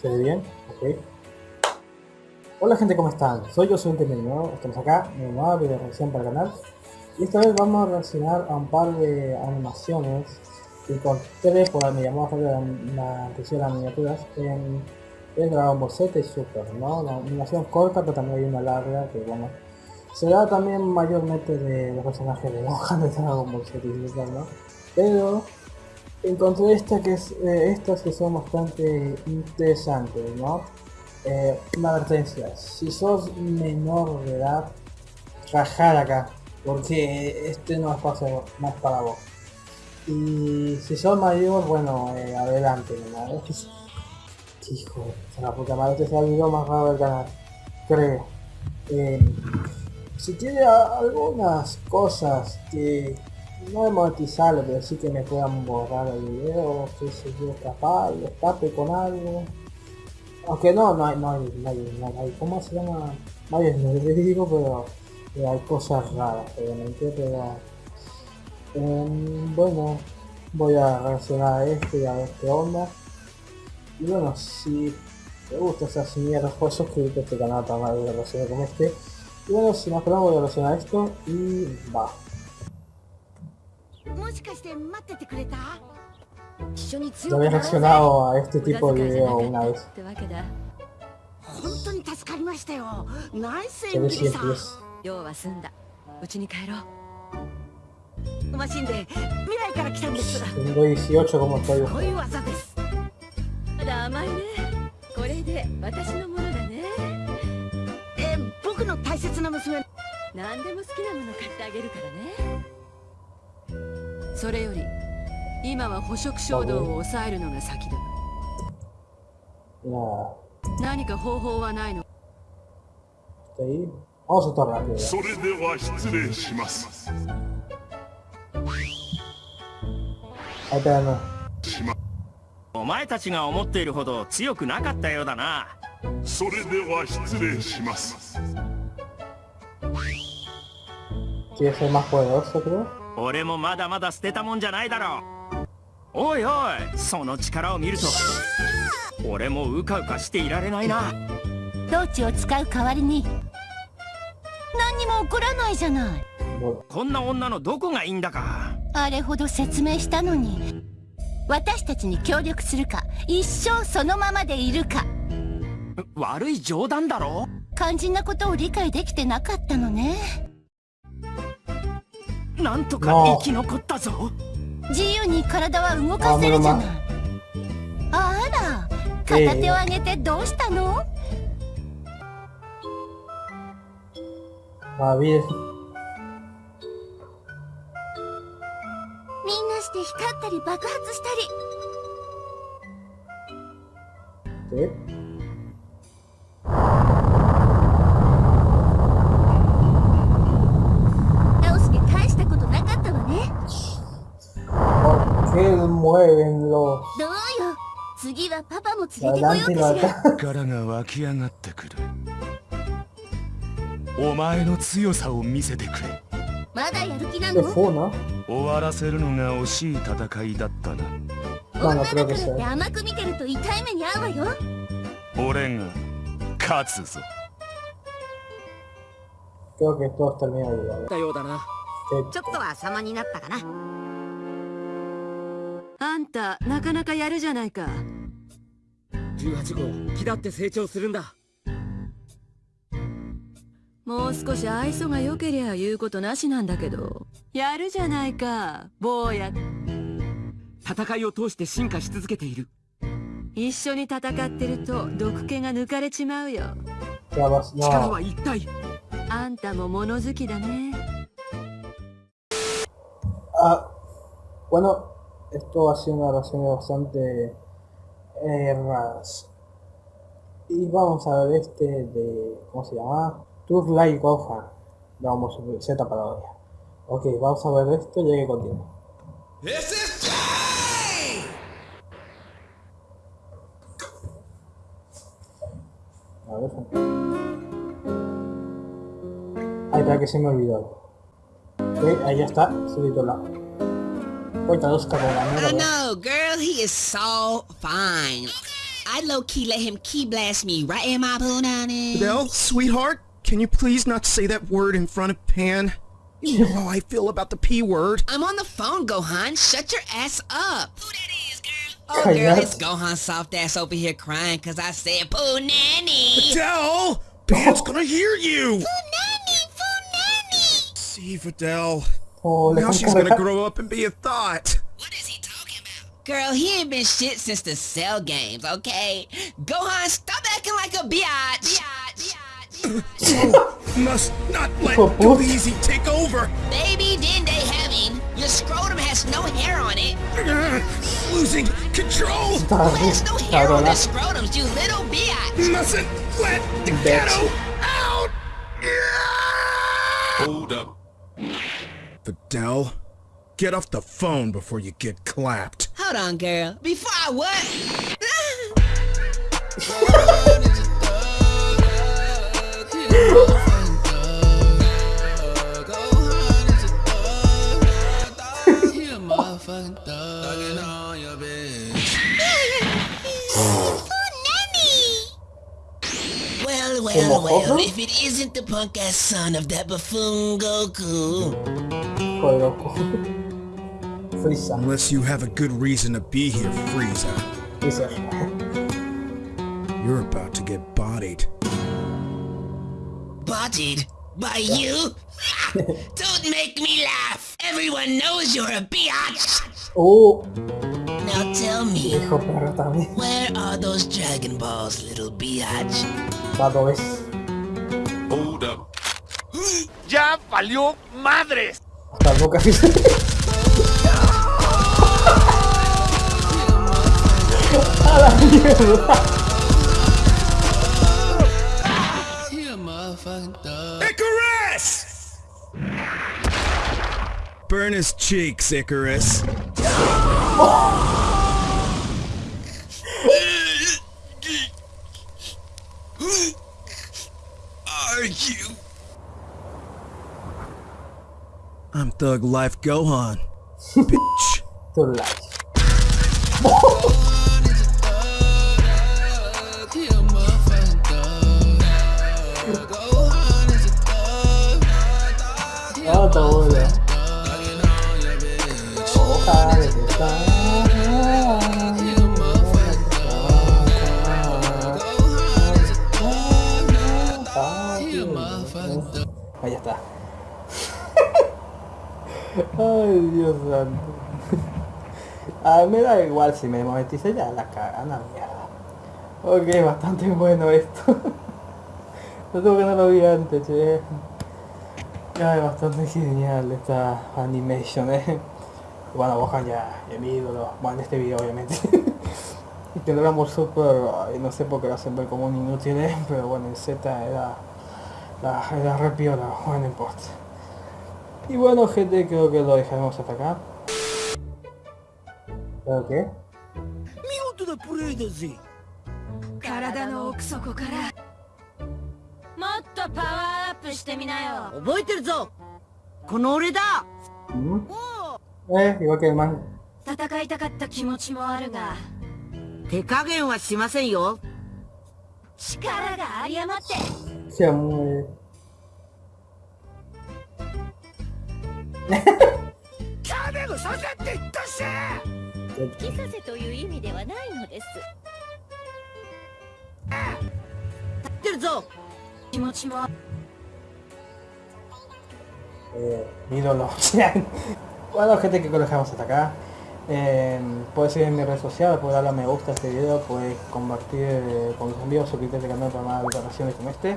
¿Se ve bien? Ok. Hola gente, ¿cómo están? Soy yo, soy un nuevo. Estamos acá en una nueva video reacción para el canal. Y esta vez vamos a reaccionar a un par de animaciones que encontré por me llamó a la, la atención las miniaturas en, en Dragon Ball Z Super, ¿no? Una animación corta, pero también hay una larga que, bueno, se da también mayormente de los personajes de Gohan de Dragon Ball Z y Super, ¿no? Pero encontré esta que eh, estas que son bastante interesantes, ¿no? Eh, una advertencia, si sos menor de edad, rajar acá, porque este no es, para, no es para vos. Y si sos mayor, bueno, eh, adelante, ¿no? Hijo, la puta madre, este es el video más raro del canal, creo. si tiene algunas cosas que no monetizarlo, pero sí que me puedan borrar el video, que sé yo, capaz, escape con algo. Aunque no, no hay, no hay, no hay, no hay ¿cómo se llama? No hay digo, pero, pero, hay cosas raras, obviamente, pero... Eh, bueno, voy a reaccionar a este y a ver qué onda. Y bueno, si te gusta esas mierdas, pues suscríbete a este canal para más de reacciones como este. Y bueno, sin más voy a reaccionar a esto y va. もしかして待っててくれた？一緒に強くなろうぜ。reaccionado a este tipo de video una vez 本当に助かりましたよ。ナイスエンビリさん。用は済んだ。うちに帰ろう。マシンで未来から来たんです。すごい18 como estoy こう。いう技です。まだ甘いね。これで私のものだね。え僕の大切な娘。何でも好きなもの買ってあげるからねそれより今は捕食衝動を抑えるのが先だ。何か方法はないの？それでは失礼します。お前たちが思っているほど強くなかったようだな。それでは失礼します。¿Quieres ser más poderoso, creo? 俺もまだまだ捨てたもんじゃないだろう。おいおいその力を見ると俺もうかうかしていられないな。トーチを使う代わりに何にも起こらないじゃない。こんな女のどこがいいんだか。あれほど説明したのに私たちに協力するか一生そのままでいるか。悪い冗談だろ。肝心なことを理解できてなかったのねなんとか生き残ったぞ。自由に体は動かせるじゃない。あら片手を上げてどうしたの、あ、みんなして光ったり爆発したり。え？次はパパも連れてこようかしら力が湧き上がってくる。お前の強さを見せてくれ。まだやる気なの？終わらせるのが惜しい戦いだったな。女だからって甘く見てると痛い目に遭うわよ。俺が勝つぞ。Creo que todo está bien ayudado. だようだな。ちょっとは様になったかな。あんたなかなかやるじゃないか。18号気だって成長するんだ。もう少し愛想が良けりゃ言うことなしなんだけど。やるじゃないか坊や。戦いを通して進化し続けている。一緒に戦ってると毒気が抜かれちまうよ。力は一体。あんたも物好きだね。あ bueno esto ha sido una reacción bastante eh, raras. Y vamos a ver este de, ¿cómo se llama? Light Gohan. Vamos, Z parodia. Ok, vamos a ver esto ya que continúa. A ver. Ay, para que se me olvidó. Ok, ahí ya está, subtitulado. I know, girl, he is so fine. I low-key let him key blast me right in my punani. Adele, sweetheart, can you please not say that word in front of Pan? You know how I feel about the P word. I'm on the phone, Gohan. Shut your ass up. Who that is, girl? Oh, girl, it's Gohan soft ass over here crying because I said poo nanny. Adele! Pan's gonna hear you! nanny, poo nanny. See, Adele. Oh, le Now están she's gonna grow up and be a thought. What is he talking about? Girl, he ain't been shit since the cell games, okay? Gohan, stop acting like a biatch. Biatch. Must not let Oh, Go what? Easy take over. Baby, then they having. Your scrotum has no hair on it. Uh, losing control. Who has no hair on cabrona. their scrotums, you little biatch? Mustn't let the ghetto out. Hold up. Adele, get off the phone before you get clapped. Hold on, girl. Before I what? Well, well, well, if it isn't the punk ass son of that buffoon Goku. Hijo de. Frieza. Unless you have a good reason to be here, Frieza. Freezer. You're about to get bodied. Bodied by you? Don't make me laugh! Everyone knows you're a biatch! Oh, Now tell me, hijo perro también. where are those Dragon Balls, little biatch? Vado es. Hold up. ¡Ya valió madres! Hasta boca A la mierda. Icarus! Burn his cheeks, Icarus. I'm Thug Life Gohan, bitch. Thug Life. Oh, oh, Ahí está. Ay, Dios santo. A mí me da igual si me monetice ya la cagan la mierda. Ok, bastante bueno esto. no tengo que no lo vi antes, che. Ay, bastante genial esta animation, eh. Bueno, Gohan ya es mi ídolo. Bueno, en este video obviamente. y que Dragon Super, no sé por qué lo hacen ver como un inútil, eh, pero bueno, en Z era, la, era re piola, bueno, no importa. Y bueno gente, creo que lo dejaremos hasta acá. ¿Pero qué? 体の奥底からもっとパワーアップしてみなよ覚えてるぞこの俺だ ¿Mm? Eh, igual que el man. 戦いたかった気持ちもあるが手加減はしませんよ力が有り余って Se muy... 吹きさせという意味ではないのです立ってるぞ気持ちも eh, mi ídolo. bueno gente creo que lo dejamos hasta acá. Eh, puedes seguir en mis redes sociales, puedes darle a me gusta a este video, puedes compartir eh, con tus amigos, suscribirte al canal para más grabaciones como este.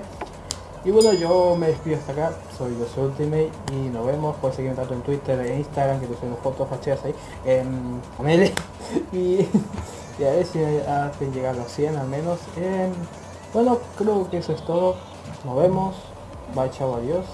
Y bueno, yo me despido hasta acá, soy soy Ultimate y nos vemos, puedes seguirme tanto en Twitter, en Instagram, que te suben fotos facheras ahí, en Amele. y, y a ver si hacen llegar a los 100 al menos. Eh, bueno, creo que eso es todo. Nos vemos. Bye, chao, adiós.